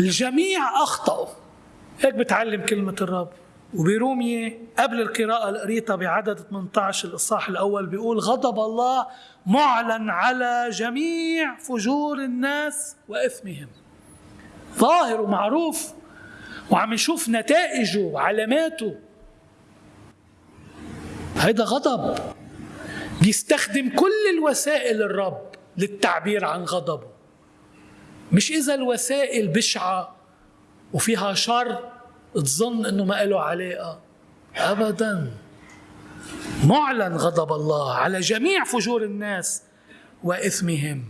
الجميع أخطأوا. هيك بتعلم كلمة الرب. وبرومية قبل القراءة القريطة بعدد 18 الإصحاح الأول بيقول غضب الله معلن على جميع فجور الناس وإثمهم. ظاهر ومعروف. وعم نشوف نتائجه وعلاماته. هيدا غضب. بيستخدم كل الوسائل الرب للتعبير عن غضبه. مش إذا الوسائل بشعة وفيها شر تظن إنه ما له علاقه ابدا. معلن غضب الله على جميع فجور الناس وإثمهم.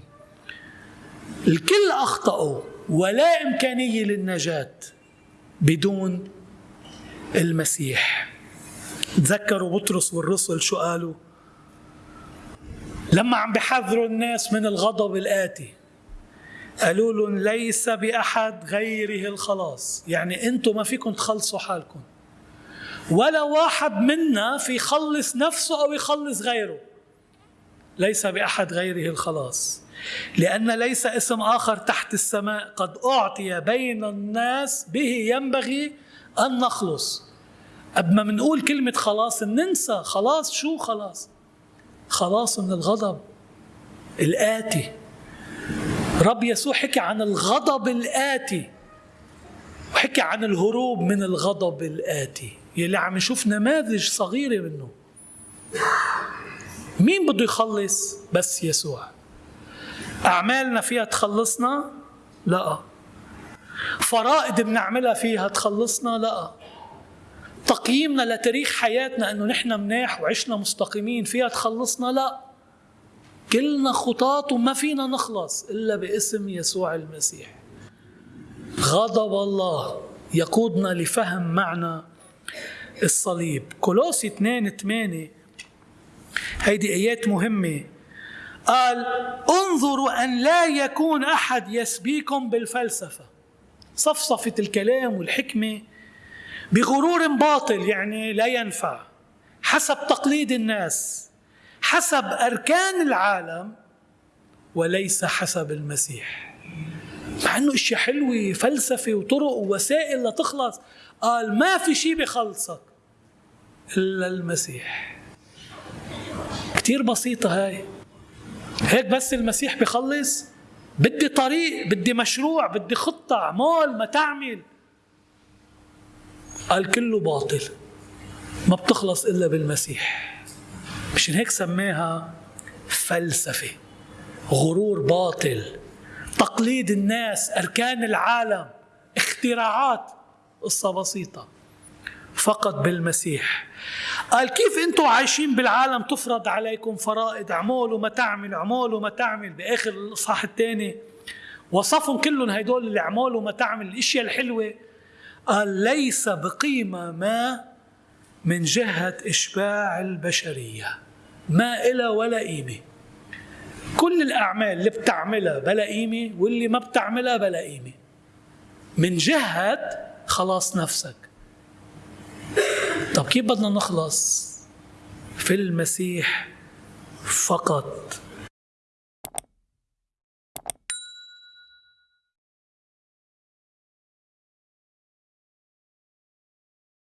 الكل أخطأوا ولا إمكانية للنجاة بدون المسيح. تذكروا بطرس والرسل شو قالوا؟ لما عم بحذروا الناس من الغضب الآتي. قالوا لهم ليس بأحد غيره الخلاص. يعني أنتم ما فيكم تخلصوا حالكم. ولا واحد منا في يخلص نفسه أو يخلص غيره. ليس بأحد غيره الخلاص. لأن ليس اسم آخر تحت السماء. قد أعطي بين الناس به ينبغي أن نخلص. قبل ما بنقول كلمة خلاص ننسى. خلاص شو خلاص؟ خلاص من الغضب الآتي. رب يسوع حكى عن الغضب الآتي. وحكى عن الهروب من الغضب الآتي. يلي عم نشوف نماذج صغيرة منه. مين بده يخلص بس يسوع؟ أعمالنا فيها تخلصنا؟ لا. فرائض بنعملها فيها تخلصنا؟ لا. تقييمنا لتاريخ حياتنا إنه نحن مناح وعشنا مستقيمين فيها تخلصنا؟ لا. كلنا خطاط وما فينا نخلص إلا باسم يسوع المسيح. غضب الله يقودنا لفهم معنى الصليب. كولوسي 2 8 هيدي آيات مهمة. قال انظروا أن لا يكون أحد يسبيكم بالفلسفة. صفصفة الكلام والحكمة بغرور باطل يعني لا ينفع حسب تقليد الناس. حسب أركان العالم وليس حسب المسيح. مع إنه اشياء حلوة فلسفة وطرق ووسائل لتخلص. قال ما في شيء بخلصك إلا المسيح. كثير بسيطة هاي. هيك بس المسيح بخلص. بدي طريق بدي مشروع بدي خطة اعمال ما تعمل. قال كله باطل. ما بتخلص إلا بالمسيح. مشان هيك سماها فلسفة غرور باطل تقليد الناس أركان العالم اختراعات قصة بسيطة. فقط بالمسيح. قال كيف أنتم عايشين بالعالم تفرض عليكم فرائض اعملوا ما تعمل اعملوا ما تعمل؟ بآخر الإصحاح الثاني. وصفهم كلهم هدول الأعمال وما تعمل. الإشياء الحلوة. قال ليس بقيمة ما من جهة إشباع البشرية. ما إلى ولا قيمة كل الأعمال اللي بتعملها بلا قيمة واللي ما بتعملها بلا قيمة من جهة خلاص نفسك. طب كيف بدنا نخلص في المسيح فقط؟